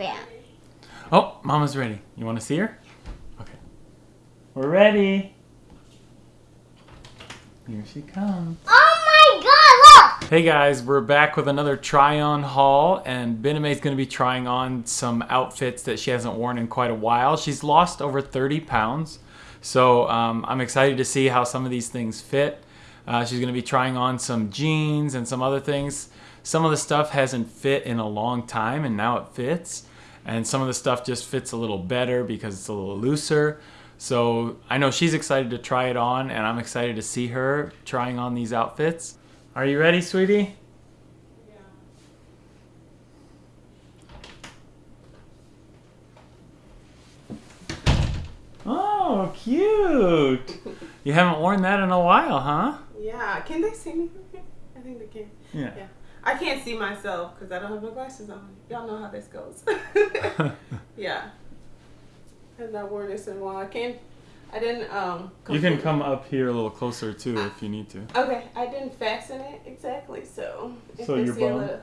fan. Oh, Mama's ready. You want to see her? Okay. We're ready. Here she comes. Oh my god, look! Hey guys, we're back with another try-on haul, and Bename's going to be trying on some outfits that she hasn't worn in quite a while. She's lost over 30 pounds, so um, I'm excited to see how some of these things fit. Uh, she's going to be trying on some jeans and some other things. Some of the stuff hasn't fit in a long time, and now it fits. And some of the stuff just fits a little better because it's a little looser. So I know she's excited to try it on, and I'm excited to see her trying on these outfits. Are you ready, sweetie? Yeah. Oh, cute! You haven't worn that in a while, huh? Yeah, can they see me? I think they can. Yeah. Yeah. I can't see myself because I don't have my glasses on. Y'all know how this goes. yeah. I've not worn this in a while. I can't. I didn't. Um. You can come up here a little closer too if you need to. Okay, I didn't fasten it exactly, so. if So your bum? little-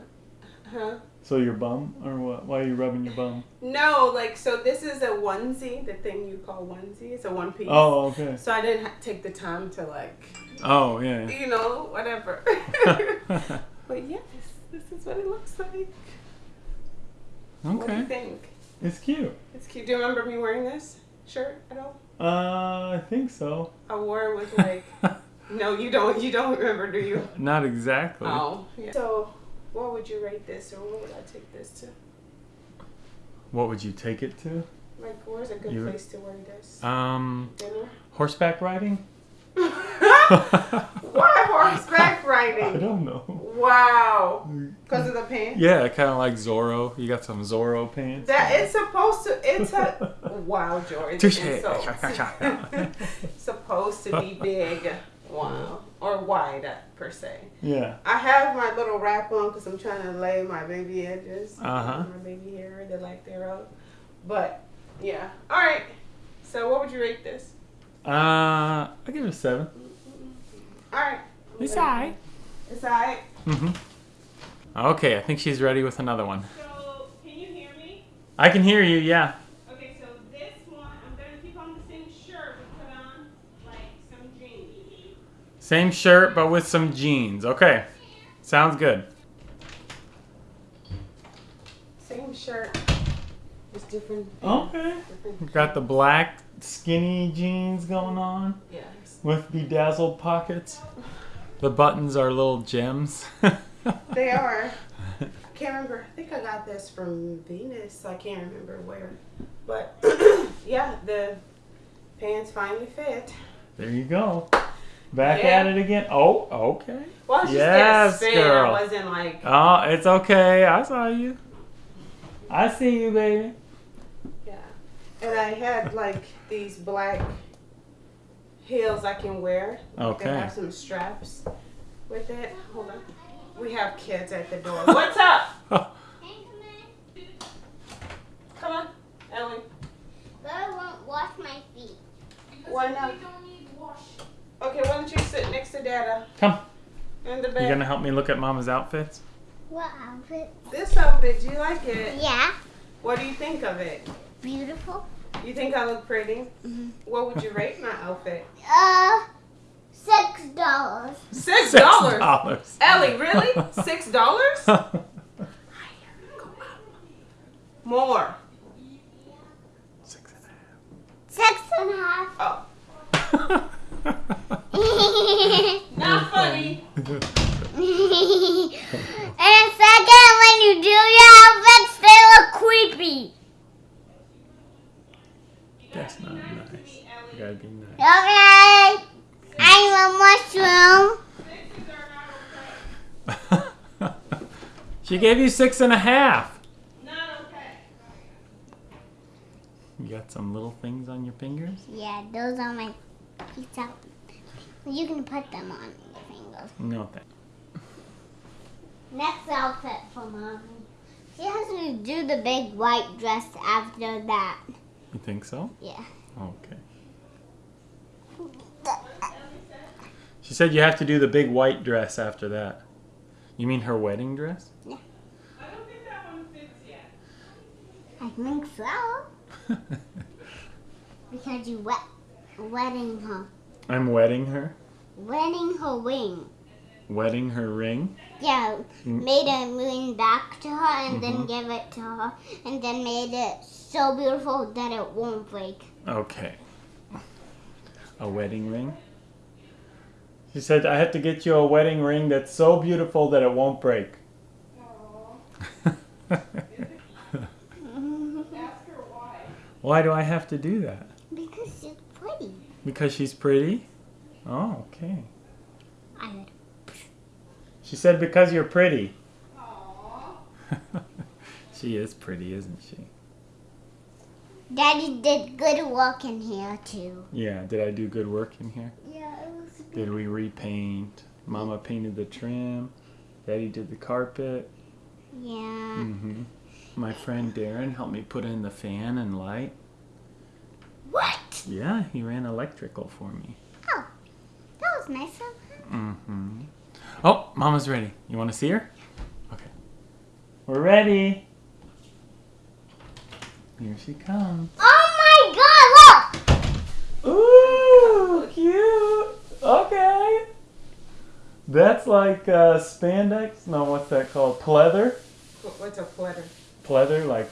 Huh? So your bum, or what? Why are you rubbing your bum? No, like so. This is a onesie, the thing you call onesie. It's a one piece. Oh, okay. So I didn't ha- take the time to like, Oh, yeah. you know, whatever. but yes, this is what it looks like. Okay. What do you think? It's cute. It's cute. Do you remember me wearing this shirt at all? Uh, I think so. I wore it with like. no, you don't. You don't remember, do you? Not exactly. Oh. Yeah. So, what would you rate this, or what would I take this to? What would you take it to? Like, where's a good You- place to wear this? Um, Dinner. horseback riding? Why horseback riding? I don't know. Wow. Because of the pants. Yeah, kind of like Zorro. You got some Zorro pants. That it's supposed to. It's a wow, George. Insult. supposed to be big. Wow. Or wide, per se. Yeah. I have my little wrap on because I'm trying to lay my baby edges. Uh-huh. My baby hair, the lack thereof. But, yeah. All right. So, what would you rate this? Uh, I give it a seven. All right. It's alright. It's all right. Mm-hmm. Okay, I think she's ready with another one. So, can you hear me? I can hear you, yeah. Okay, so this one, I'm going to keep on the same shirt but put on, like, some jeans. Same shirt, but with some jeans. Okay. Sounds good. Same shirt. Just different. Okay. different Got the black skinny jeans going on Yes. with bedazzled pockets. The buttons are little gems. They are. I can't remember. I think I got this from Venus. I can't remember where. But yeah, the pants finally fit. There you go. Back Yeah. at it again. Oh, okay. Well, it's just Yes, that spin. girl. I wasn't like, Oh, it's okay. I saw you. I see you, baby. Yeah. And I had like these black heels I can wear. They Okay. have some straps with it. Hold on. We have kids at the door. What's up? Come on, Ellie. But I won't wash my feet. Why not? We don't need wash. Okay, why don't you sit next to Dada Come. in the bed. You bed? gonna help me look at Mama's outfits? What outfit? This outfit, do you like it? Yeah, What do you think of it? Beautiful. You think I look pretty? Mhm. What would you rate my outfit? Uh, six dollars. Six dollars. dollars. Ellie, really? Six dollars? More. Six. Six and a half. Oh, not funny. and second, when you do your outfits, they look creepy. That's not nice. You be nice. Okay. I'm a mushroom. she gave you six and a half. Not okay. You got some little things on your fingers? Yeah, those are my pizza. You can put them on your fingers. No, thank Next outfit for mommy. She has to do the big white dress after that. You think so? Yeah. Okay. She said you have to do the big white dress after that. You mean her wedding dress? Yeah. I don't think that one fits yet. I think so. Because you wet, wetting her. I'm wedding her. Wedding her ring. Wedding her ring. Yeah, Mm. made a ring back to her and then Mhm. give it to her. And then made it so beautiful that it won't break. Okay. A wedding ring. She said, I have to get you a wedding ring that's so beautiful that it won't break. why do I have to do that? Because she's pretty. Because she's pretty? Oh, okay. I would. She said, because you're pretty. she is pretty, isn't she? Daddy did good work in here too. Yeah, did I do good work in here? Yeah, it was Did we repaint? Mama painted the trim. Daddy did the carpet. Yeah. hmm My friend Darren helped me put in the fan and light. What? Yeah, he ran electrical for me. Oh, that was nice of him. hmm Oh, Mama's ready. You want to see her? Okay. We're ready. Here she comes. Oh my God! Look. Ooh, cute. Okay. That's like uh, spandex. No, what's that called? Pleather. What's a pleather? Pleather, like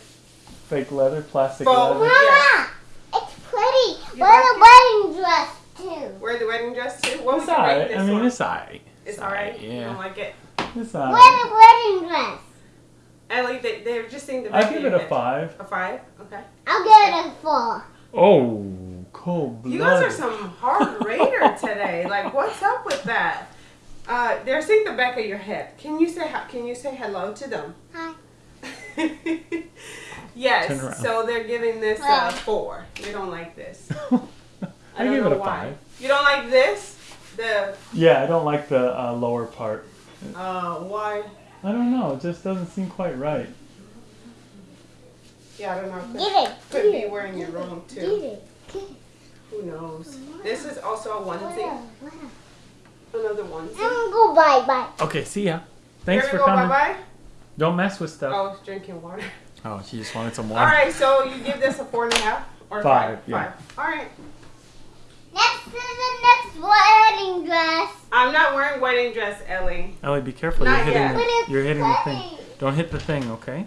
fake leather, plastic Faux. leather. Mama, it's pretty. You Wear the wedding dress too. Wear the wedding dress too? What It's would alright. I mean, one? it's alright. It's alright? You Yeah, don't like it? it's Wear the wedding dress. Ellie, they, they're just saying the I back give it a five. A five? Okay. I'll give it a four. Oh, cold blood. You guys are some hard rater today. Like, what's up with that? Uh, they're seeing the back of your head. Can you say hi- Can you say hello to them? Hi. Turn yes. around. So they're giving this uh, four. They don't like this. I don't give know it a why. five. You don't like this? The Yeah, I don't like the uh, lower part. uh, why? I don't know. It just doesn't seem quite right. Yeah, I don't know. Could, Get it. could get be it, wearing your get wrong too. Get it. Get it. Who knows? This is also a onesie. Where? Where? Another onesie. I'm gonna go bye bye. Okay, see ya. Thanks Here for go. coming. Bye bye. Don't mess with stuff. Oh, drinking water. Oh, she just wanted some water. All right, so you give this a four and a half or Five, five? yeah. Five. All right. Next is the next wedding dress. I'm not wearing wedding dress, Ellie. Ellie, be careful. Not you're hitting. yet. But The, it's you're hitting the thing. Don't hit the thing, okay?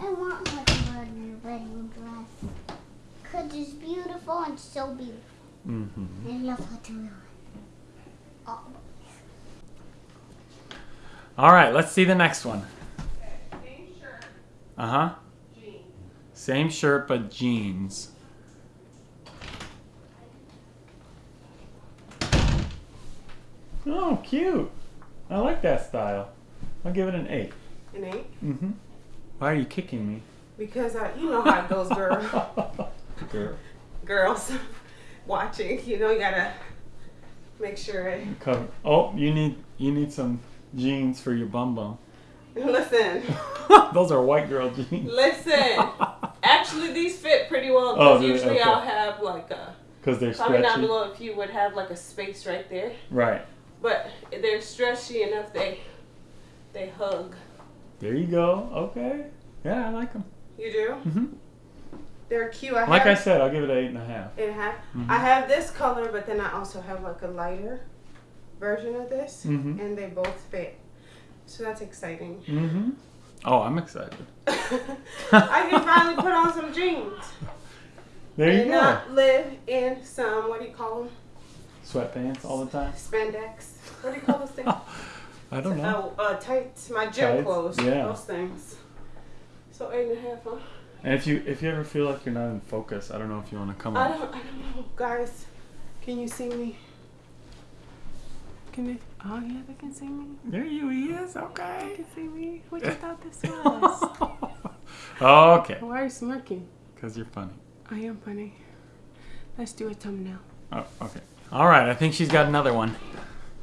I want her to wear the wedding dress. Cause it's beautiful and so beautiful. Mm-hmm. I love her to wear it. Oh. All right, let's see the next one. Same shirt, Uh huh. jeans. Same shirt but jeans. Oh, cute. I like that style. I'll give it an eight. An eight. Mm-hmm. Why are you kicking me? Because I, you know how it goes, girl. Girl. Girls watching, you know, you gotta make sure it. Cover. Oh, you need you need some jeans for your bum bum. Listen, Those are white girl jeans. listen. Actually, these fit pretty well Oh, because they? usually Okay. I'll have like a Because they're down stretchy. below if you would have like a space right there. Right. But they're stretchy enough. They they hug. There you go. Okay. Yeah, I like them. You do? hmm They're cute. I Like I said, I'll give it an eight and a half. eight and a half. Mhm. I have this color, but then I also have like a lighter version of this, Mhm. and they both fit. So that's exciting. Mm-hmm. Oh, I'm excited. I can finally put on some jeans There you and go. not live in some what do you call them? Sweatpants all the time. Spandex. What do you call those things? I don't know. Oh, uh, tights. My gym Tights, clothes. yeah. Those things. So eight and a half, huh? And if you if you ever feel like you're not in focus, I don't know if you want to come I on. don't. I don't know, guys. Can you see me? Can they? Oh yeah, they can see me. There you he is. Okay. They can see me. What you thought this was? okay. Why are you smirking? Because you're funny. I am funny. Let's do a thumbnail. Oh, okay. All right. I think she's got another one.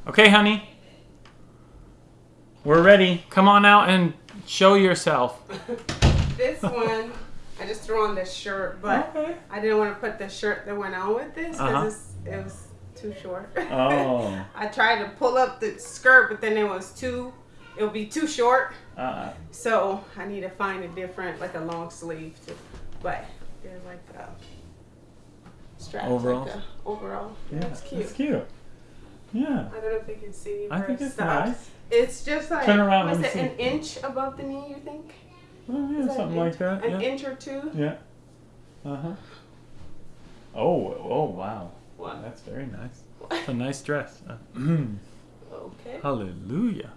Okay, honey. We're ready. Come on out and show yourself. This one, I just threw on this shirt, but Okay. I didn't want to put the shirt that went on with this because it was too short. Oh. I tried to pull up the skirt, but then it was too it would be too short. Uh, So I need to find a different, like a long sleeve. To, but they're like a strap. Overalls? Like a overall. yeah, That's cute. It's cute. Yeah. I don't know if they can see. I where think it it's stops. nice. It's just like Turn around, what's let it, me an inch above the knee. You think? Oh, Is yeah, something an like inch- that. An Yeah. inch or two. Yeah. Uh huh. Oh, oh, wow. What? That's very nice. It's a nice dress. Uh, Okay. hallelujah.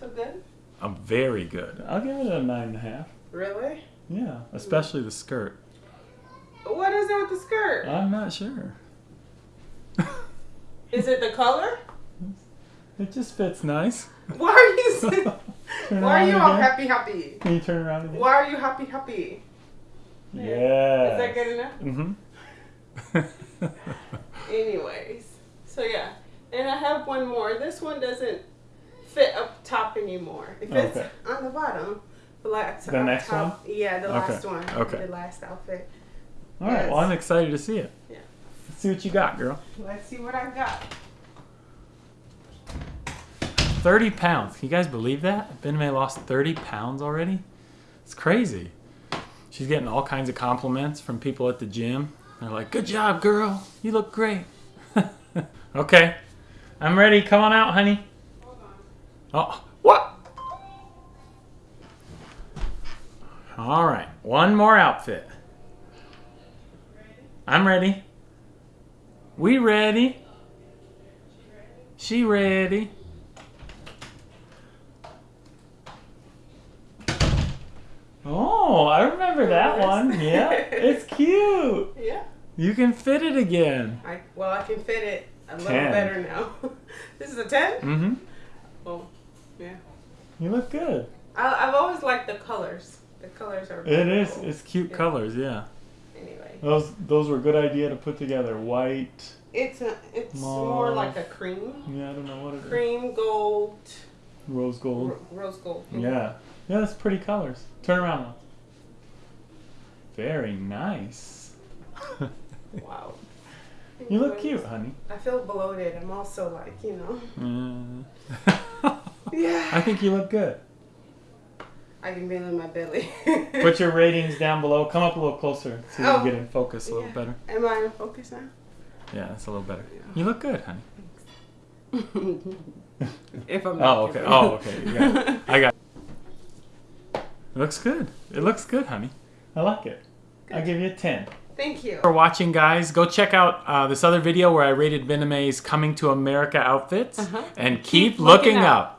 So good. I'm very good. I'll give it a nine and a half. Really? Yeah, especially the skirt. What is it with the skirt? I'm not sure. Is it the color? It just fits nice. Why are you? Why are you all again. happy happy? Can you turn around again? Why are you happy happy? Yeah. Is that good enough? Mm-hmm. Anyways, so yeah, and I have one more. This one doesn't fit up top anymore. It fits Okay. on the bottom. The next top. Yeah, the Okay. last one. Okay. The last outfit. All right. Well, I'm excited to see it. Yeah. Let's see what you got, girl. Let's see what I got. 30 pounds. Can you guys believe that? Ben May lost 30 pounds already? It's crazy. She's getting all kinds of compliments from people at the gym. They're like, good job, girl. You look great. okay. I'm ready. Come on out, honey. Hold on. Oh, All right. One more outfit. I'm ready. We ready. She ready. Oh, I remember that one. Yeah, it's cute. Yeah. You can fit it again. I well, I can fit it a little 10. better now. this is a ten. Mm-hmm. Oh, yeah. You look good. I, I've always liked the colors. The colors are. It is. It's cute Yeah. colors. Yeah. Anyway, Those those were a good idea to put together. White. it's a it's more like a cream, Yeah, I don't know what it is. cream gold, Rose gold. ro- rose gold. Yeah. Yeah, that's pretty colors. Turn around. Very nice. Wow. you look cute, honey. I feel bloated. I'm also like, you know. Uh, Yeah. I think you look good. I can feel it in my belly. Put your ratings down below. Come up a little closer so you Oh. can get in focus a little Yeah. better. Am I in focus now? Yeah, that's a little better. Yeah. You look good, honey. if I'm. Oh, okay. Oh, okay. It. I got it. It looks good. It looks good, honey. I like it. I'll give you a 10. Thank you. for watching, guys. Go check out uh, this other video where I rated Viname's Coming to America outfits. Uh-huh. And keep, Keep looking looking up. up.